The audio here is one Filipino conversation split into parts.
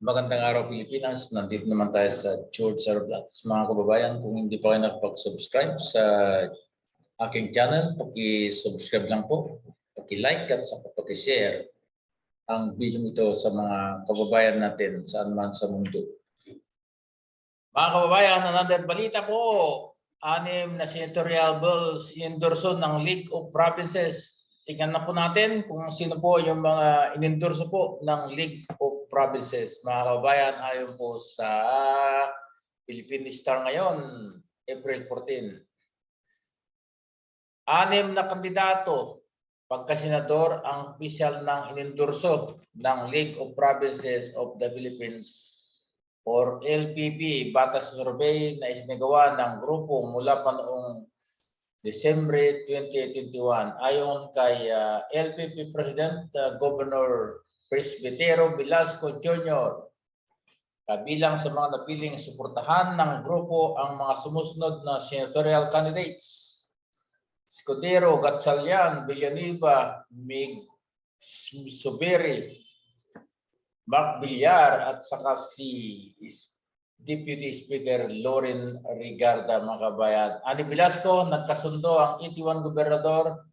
Magandang araw Pilipinas. Nandito naman tayo sa George Sarablatos. Mga kababayan, kung hindi pa kayo nakapag-subscribe sa aking channel, paki-subscribe lang po, paki-like at sa paki-share ang video ito sa mga kababayan natin saan man sa mundo. Mga kababayan, another balita po. Anim na senatorial bills endorso ng League of Provinces. Tingnan na po natin kung sino po yung mga inendorso po ng League of Provinces. Mga kababayan, ayon po sa Philippine Star ngayon, April 14. Anim na kandidato pagkasenador ang opisyal ng inendorso ng League of Provinces of the Philippines or LPP batas survey na isinagawa ng grupo mula pa noong December 2021 ayon kay uh, LPP President uh, Governor Presbitero Velasco Jr. Kabilang sa mga napiling suportahan ng grupo ang mga sumusunod na senatorial candidates. Escudero, Gatchalian, Villanueva, Mig Suberi, Mark Villar at saka si Deputy Speaker Loren Rigarda mga kabayan. Ani Velasco, nagkasundo ang 81 gobernador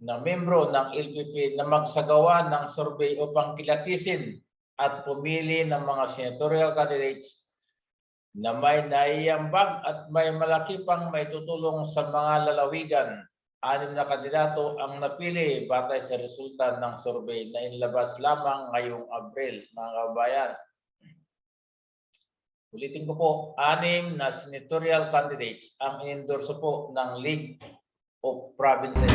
na membro ng LPP na magsagawa ng survey upang kilatisin at pumili ng mga senatorial candidates na may naiambag at may malaki pang may tutulong sa mga lalawigan. Anim na kandidato ang napili batay sa resulta ng survey na inilabas lamang ngayong Abril, mga kabayan. Ulitin ko po, anim na senatorial candidates ang inendorso po ng League of Provinces.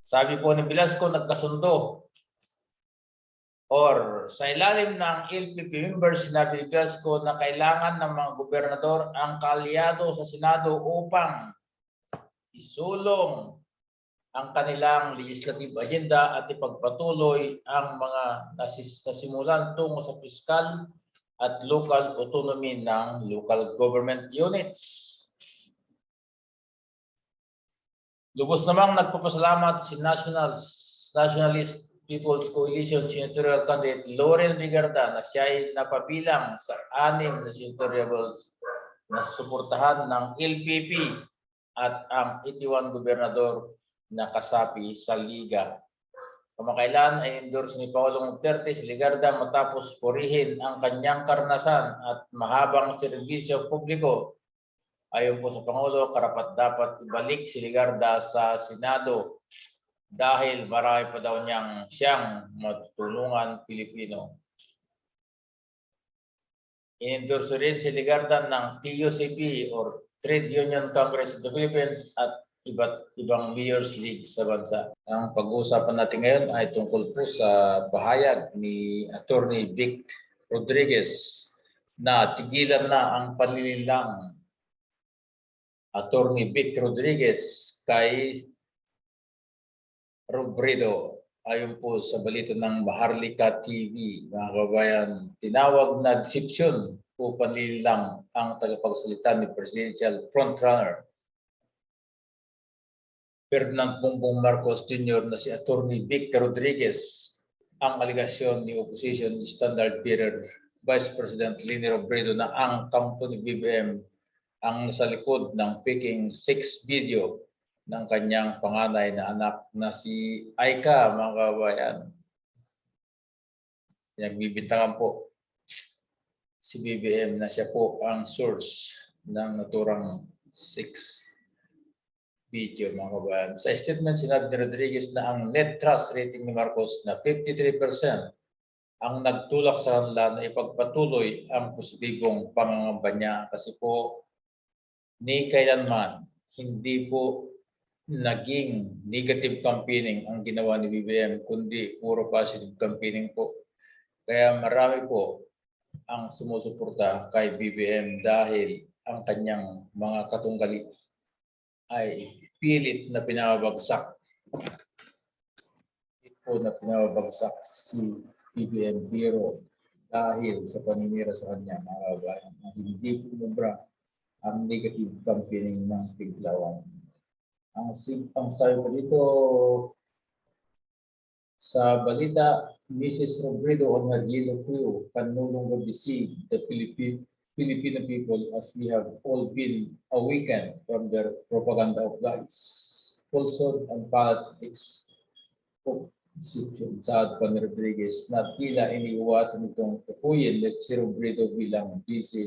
Sabi po ni Velasco, nagkasundo or sa ilalim ng LPP members, sinabi ni Velasco na kailangan ng mga gobernador ang kalyado sa Senado upang isulong ang kanilang legislative agenda at ipagpatuloy ang mga nasis- nasimulan tungo sa fiscal at local autonomy ng local government units. Lubos namang nagpapasalamat si National Nationalist People's Coalition Senatorial Candidate Loren Rigarda na siya ay napabilang sa anim na senatorials na suportahan ng LPP at ang 81 gobernador na kasapi sa liga. Kamakailan ay endorse ni Paulong Duterte si Ligarda matapos purihin ang kanyang karanasan at mahabang serbisyo publiko. Ayon po sa Pangulo, karapat dapat ibalik si Ligarda sa Senado dahil marami pa daw niyang siyang matutulungan Pilipino. Inendorso rin si Ligarda ng TUCP or Trade Union Congress of the Philippines at iba't ibang Mayor's League sa bansa. Ang pag-uusapan natin ngayon ay tungkol po sa pahayag ni Attorney Vic Rodriguez na tigilan na ang panlililang Attorney Vic Rodriguez kay Robredo ayon po sa balita ng Maharlika TV, mga kababayan, tinawag na deception o panlilang ang tagapagsalita ni Presidential Frontrunner Ferdinand Bongbong Marcos Jr. na si Attorney Vic Rodriguez ang aligasyon ni Opposition Standard Bearer Vice President Lini Robredo na ang kampo ni BBM ang nasa likod ng Peking 6 video ng kanyang panganay na anak na si Aika, mga kabayan. Pinagbibintangan po si BBM na siya po ang source ng naturang 6 video, mga kabayan. Sa statement, sinabi ni Rodriguez na ang net trust rating ni Marcos na 53% ang nagtulak sa kanila na ipagpatuloy ang positibong pangangamba niya kasi po ni kailanman hindi po naging negative campaigning ang ginawa ni BBM, kundi puro positive campaigning po. Kaya marami po ang sumusuporta kay BBM dahil ang kanyang mga katunggali ay pilit na pinabagsak. Po na pinabagsak si BBM Biro dahil sa paninira sa kanya, mga kabayan, na hindi pumubra ang negative campaigning ng Tiglawan. Ang, ang sabi ko dito sa balita, Mrs. Robredo on her yellow crew can no longer deceive the Philippine Filipino people as we have all been awakened from their propaganda of lies, falsehood and politics of deception. Saad Pan Rodriguez na tila iniiwasan itong tukuyin at si Robredo bilang vice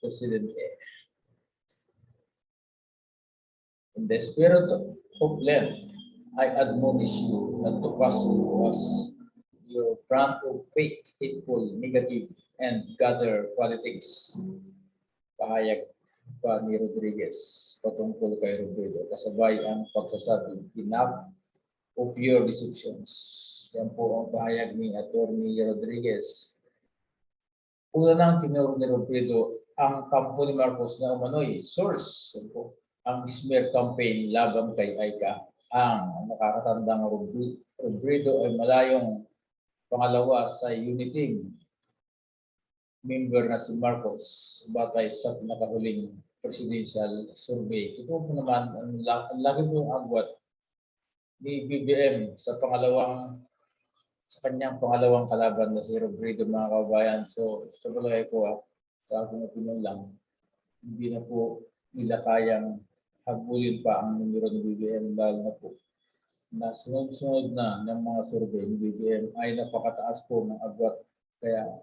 presidente. In the spirit of Lent, I admonish you not to pass us your brand of fake, hateful, negative, and gather politics. Pahayag pa ni Rodriguez patungkol kay Robredo. Kasabay ang pagsasabi, enough of your deceptions. Yan po ang pahayag ni Attorney Rodriguez. Una nang tinuro ni Robredo ang kampo ni Marcos na umano'y source. Po, ang smear campaign laban kay Aika ang nakakatandang Robredo ay malayong pangalawa sa Uniting member na si Marcos batay sa nakahuling presidential survey. Ito po naman, ang, ang lagi po agwat ni BBM sa pangalawang sa kanyang pangalawang kalaban na si Robredo mga kabayan. So sa palagay ko, ah, sa aking opinion lang, hindi na po nila kayang habulin pa ang numero ni BBM dahil na po na sunod-sunod na ng mga survey ni BBM ay napakataas po ng agwat. Kaya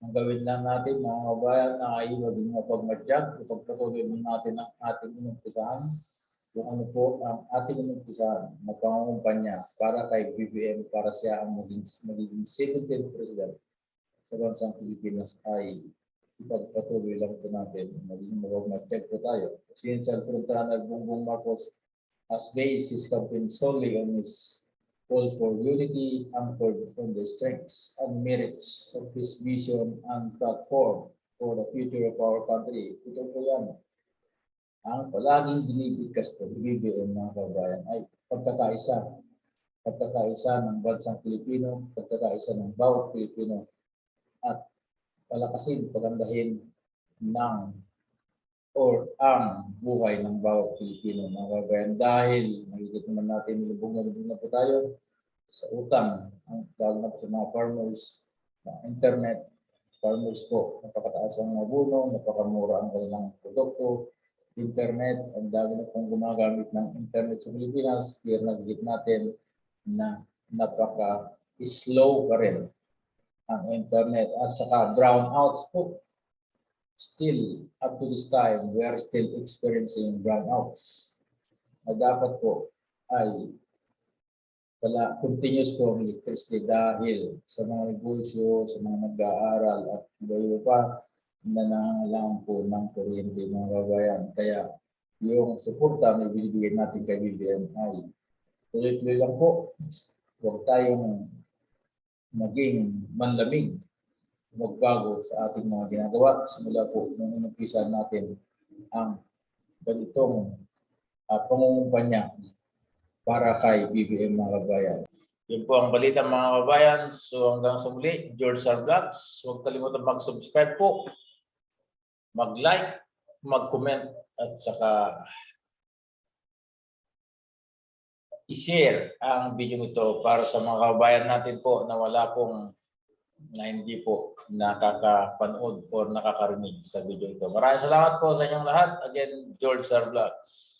ang gawin lang natin mga kabayan na ay maging mapagmadyag, ipagpatuloy din natin ang ating inumpisahan, kung ano po ang ating inumpisahan na pangungumpanya para kay BBM para siya ang maging, magiging 17th president sa bansang Pilipinas ay ipagpatuloy lang po natin, maging mapagmadyag po tayo. Presidential Frontrunner Bongbong Marcos has based his campaign solely on his call for unity anchored on the strengths and merits of his vision and platform for the future of our country. Ito po yan. Ang palaging binibigkas po, BBM mga kabayan ay pagkakaisa. Pagkakaisa ng bansang Pilipino, pagkakaisa ng bawat Pilipino at palakasin, pagandahin ng or ang buhay ng bawat Pilipino mga kabayan. Dahil nakikita naman natin lubog na lubog na po tayo sa utang. Ang lalo na po sa mga farmers na internet farmers po napakataas ang mga buno napakamura ang kanilang produkto internet. Ang dami na pong gumagamit ng internet sa Pilipinas. Clear nakikita natin na napaka slow pa rin ang internet. At saka brownouts po still up to this time, we are still experiencing brownouts. Na dapat po ay wala, continuous po ang electricity dahil sa mga negosyo, sa mga nag-aaral at iba pa na nangangailangan po ng kuryente mga kabayan. Kaya yung suporta na binibigyan natin kay BBM ay tuloy-tuloy lang po. Huwag tayong maging manlamig magbago sa ating mga ginagawa simula po nung inumpisa natin ang ganitong uh, pangungumpanya para kay BBM mga kabayan. Yun po ang balita mga kabayan. So hanggang sa muli, George R. Vlogs. Huwag kalimutan mag-subscribe po, mag-like, mag-comment at saka i-share ang video nito para sa mga kabayan natin po na wala pong na hindi po nakakapanood or nakakarinig sa video ito. Maraming salamat po sa inyong lahat. Again, George R. Vlogs.